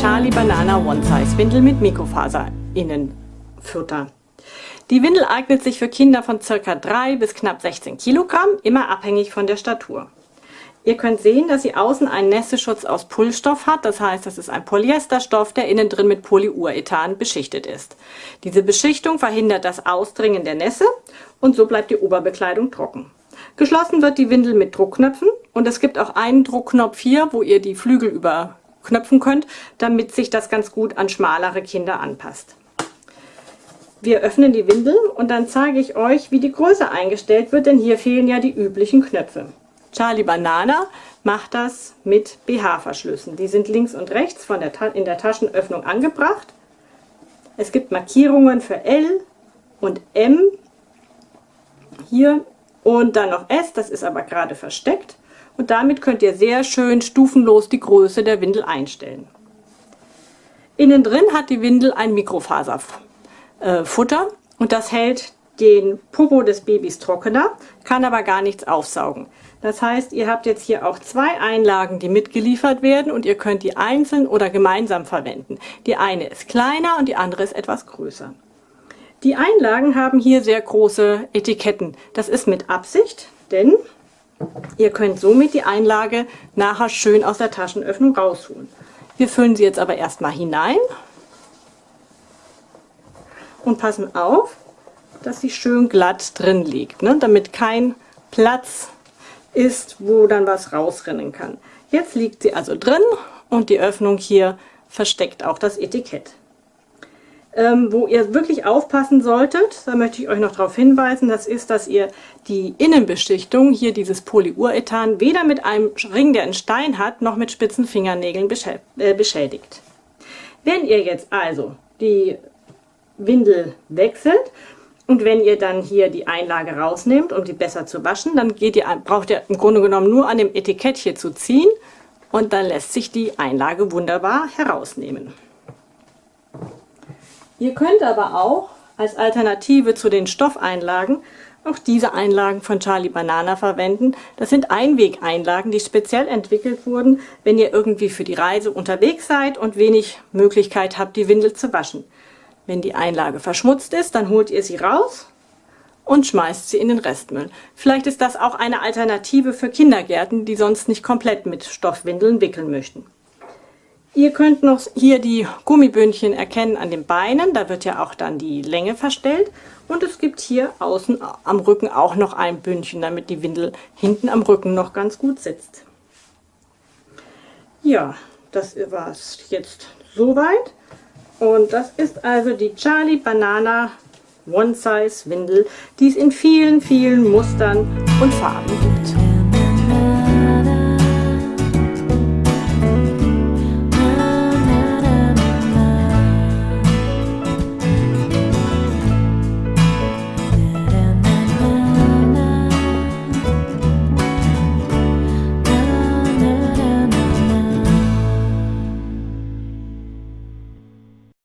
Charlie Banana One Size Windel mit Mikrofaser Innenfutter. Die Windel eignet sich für Kinder von ca. 3 bis knapp 16 Kilogramm, immer abhängig von der Statur. Ihr könnt sehen, dass sie außen einen Nässeschutz aus Pullstoff hat, das heißt, das ist ein Polyesterstoff, der innen drin mit Polyurethan beschichtet ist. Diese Beschichtung verhindert das Ausdringen der Nässe und so bleibt die Oberbekleidung trocken. Geschlossen wird die Windel mit Druckknöpfen und es gibt auch einen Druckknopf hier, wo ihr die Flügel überknöpfen könnt, damit sich das ganz gut an schmalere Kinder anpasst. Wir öffnen die Windel und dann zeige ich euch, wie die Größe eingestellt wird, denn hier fehlen ja die üblichen Knöpfe. Charlie Banana macht das mit BH-Verschlüssen. Die sind links und rechts von der in der Taschenöffnung angebracht. Es gibt Markierungen für L und M hier und dann noch S, das ist aber gerade versteckt. Und damit könnt ihr sehr schön stufenlos die Größe der Windel einstellen. Innen drin hat die Windel ein Mikrofaserfutter äh, und das hält den Popo des Babys trockener, kann aber gar nichts aufsaugen. Das heißt, ihr habt jetzt hier auch zwei Einlagen, die mitgeliefert werden und ihr könnt die einzeln oder gemeinsam verwenden. Die eine ist kleiner und die andere ist etwas größer. Die Einlagen haben hier sehr große Etiketten. Das ist mit Absicht, denn ihr könnt somit die Einlage nachher schön aus der Taschenöffnung rausholen. Wir füllen sie jetzt aber erstmal hinein und passen auf, dass sie schön glatt drin liegt, ne? damit kein Platz ist, wo dann was rausrennen kann. Jetzt liegt sie also drin und die Öffnung hier versteckt auch das Etikett. Ähm, wo ihr wirklich aufpassen solltet, da möchte ich euch noch darauf hinweisen, das ist, dass ihr die Innenbeschichtung, hier dieses Polyurethan, weder mit einem Ring, der einen Stein hat, noch mit spitzen Fingernägeln äh, beschädigt. Wenn ihr jetzt also die Windel wechselt und wenn ihr dann hier die Einlage rausnehmt, um die besser zu waschen, dann ihr, braucht ihr im Grunde genommen nur an dem Etikett hier zu ziehen und dann lässt sich die Einlage wunderbar herausnehmen. Ihr könnt aber auch als Alternative zu den Stoffeinlagen auch diese Einlagen von Charlie Banana verwenden. Das sind Einwegeinlagen, die speziell entwickelt wurden, wenn ihr irgendwie für die Reise unterwegs seid und wenig Möglichkeit habt, die Windel zu waschen. Wenn die Einlage verschmutzt ist, dann holt ihr sie raus und schmeißt sie in den Restmüll. Vielleicht ist das auch eine Alternative für Kindergärten, die sonst nicht komplett mit Stoffwindeln wickeln möchten. Ihr könnt noch hier die Gummibündchen erkennen an den Beinen, da wird ja auch dann die Länge verstellt. Und es gibt hier außen am Rücken auch noch ein Bündchen, damit die Windel hinten am Rücken noch ganz gut sitzt. Ja, das war es jetzt soweit. Und das ist also die Charlie Banana One Size Windel, die es in vielen, vielen Mustern und Farben gibt.